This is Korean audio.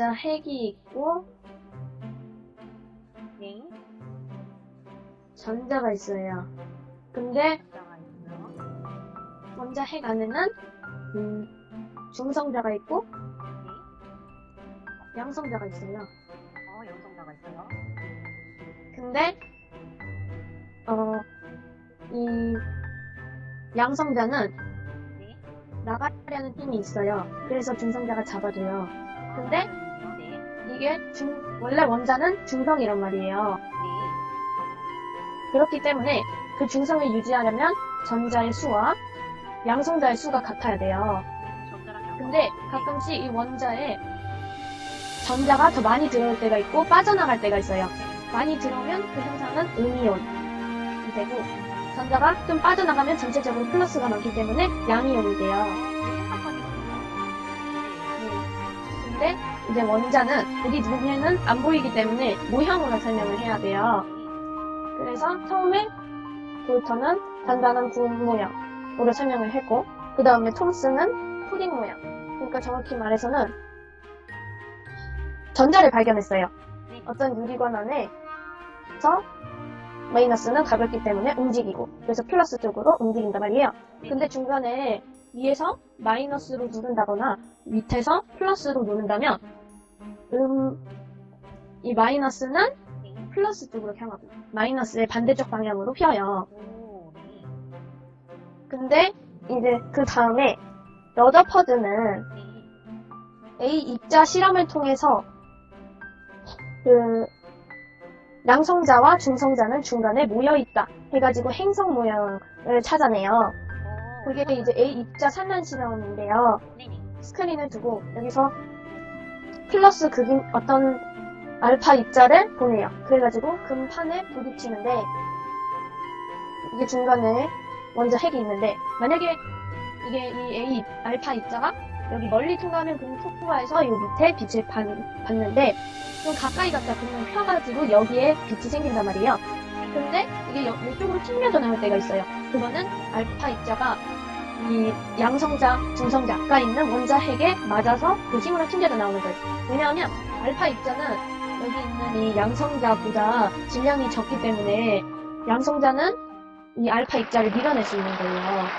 원자 핵이 있고 네. 전자가 있어요. 근데. 원자 핵 안에는 음, 중성자가 있고 네. 양성자가 있어요. 어, 양성자가 있어요. 근데 어, 이 양성자는 네. 나가려는 힘이 있어요. 그래서 중성자가 잡아줘요. 근데. 이게 중, 원래 원자는 중성이란 말이에요. 네. 그렇기 때문에 그 중성을 유지하려면 전자의 수와 양성자의 수가 같아야 돼요. 근데 가끔씩 이 원자에 전자가 더 많이 들어올 때가 있고 빠져나갈 때가 있어요. 많이 들어오면 그 현상은 음이온이 되고 전자가 좀 빠져나가면 전체적으로 플러스가 많기 때문에 양이온이 돼요. 근데 이제 원자는 우리 눈에는 안 보이기 때문에 모형으로 설명을 해야 돼요. 그래서 처음에 볼터는 단단한 구운 모양으로 설명을 했고 그 다음에 톰스는 푸딩 모양. 그러니까 정확히 말해서는 전자를 발견했어요. 어떤 유리관 안에서 마이너스는 가볍기 때문에 움직이고 그래서 플러스 쪽으로 움직인단 말이에요. 근데 중간에 위에서 마이너스로 누른다거나 밑에서 플러스로 누른다면 음, 이 마이너스는 플러스 쪽으로 향하고 마이너스의 반대쪽 방향으로 휘어요. 근데 이제 그 다음에 러더퍼드는 네. A 입자 실험을 통해서 그 양성자와 중성자는 중간에 모여 있다 해가지고 행성 모양을 찾아내요. 오. 그게 이제 A 입자 산란. 네네. 스크린을 두고 여기서 플러스 극인 어떤 알파 입자를 보내요. 그래가지고 금판에 부딪히는데 이게 중간에 먼저 핵이 있는데 만약에 이게 이 A 입- 알파 입자가 여기 멀리 통과하면 그럼 통과해서 이 밑에 빛을 받, 받는데 좀 가까이 갔다 그러면 펴가지고 여기에 빛이 생긴단 말이에요. 근데 이게 여- 이쪽으로 튕겨져 나올 때가 있어요. 그거는 알파 입자가 이 양성자, 중성자 아까 있는 원자 핵에 맞아서 그 힘으로 튕겨져 나오는 거예요. 왜냐하면 알파 입자는 여기 있는 이 양성자보다 질량이 적기 때문에 양성자는 이 알파 입자를 밀어낼 수 있는 거예요.